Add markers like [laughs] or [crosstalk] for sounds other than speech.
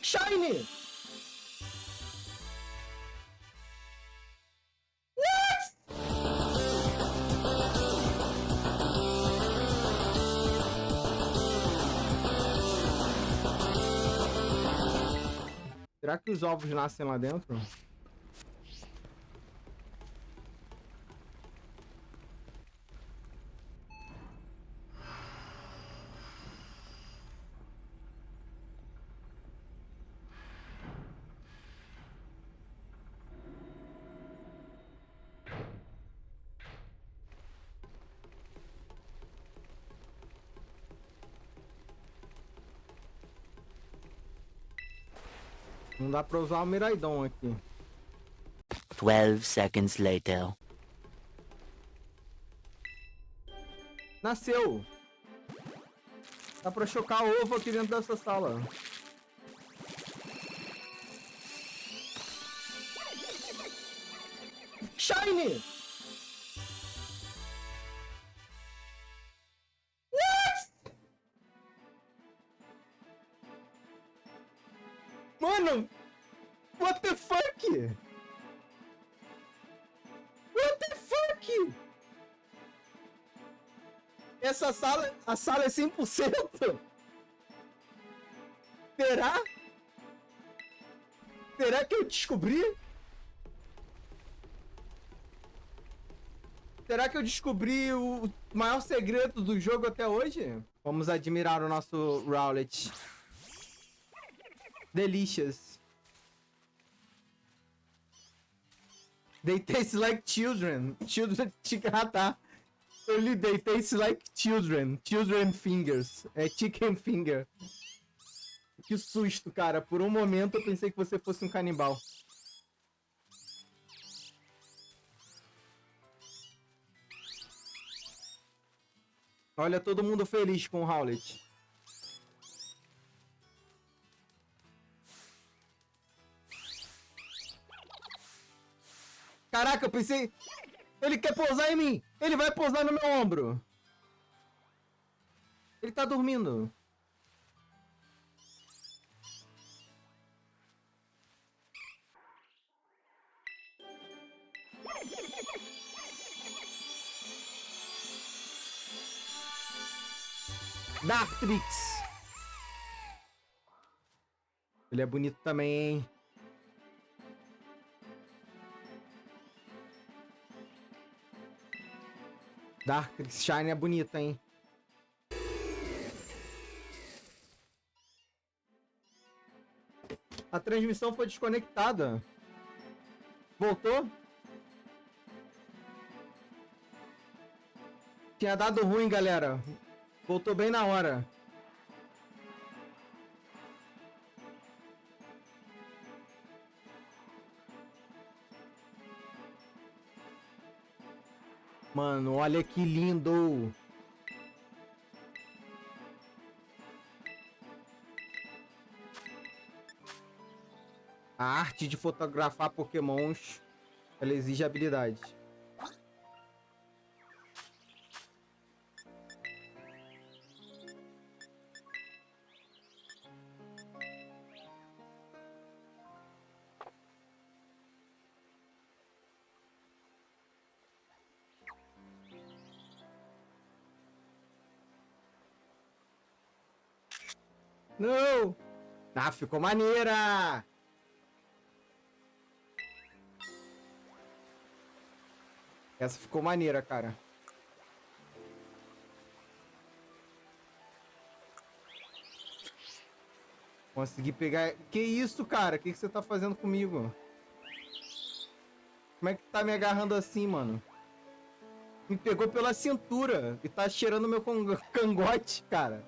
Shine! Será que os ovos nascem lá dentro? Não dá pra usar o Miraidon aqui. 12 seconds later. Nasceu! Dá pra chocar ovo aqui dentro dessa sala. Shine! Mano! What the fuck? What the fuck? Essa sala, a sala é 100%? Será? Será que eu descobri? Será que eu descobri o maior segredo do jogo até hoje? Vamos admirar o nosso Rowlet. Delicious. They taste like children. Children... [laughs] Eu li they taste like children. Children fingers. É chicken finger. Que susto, cara. Por um momento eu pensei que você fosse um canibal. Olha todo mundo feliz com o Howlet. Caraca, eu pensei... Ele quer pousar em mim! Ele vai pousar no meu ombro! Ele tá dormindo. Dartrix. Ele é bonito também, hein? Dartrix Shine é bonita, hein? A transmissão foi desconectada. Voltou? Tinha dado ruim, galera. Voltou bem na hora. Mano, olha que lindo. A arte de fotografar pokémons, ela exige habilidade. Não! Ah, ficou maneira! Essa ficou maneira, cara. Consegui pegar... Que isso, cara? O que, que você tá fazendo comigo? Como é que tá me agarrando assim, mano? Me pegou pela cintura e tá cheirando meu cangote, cara.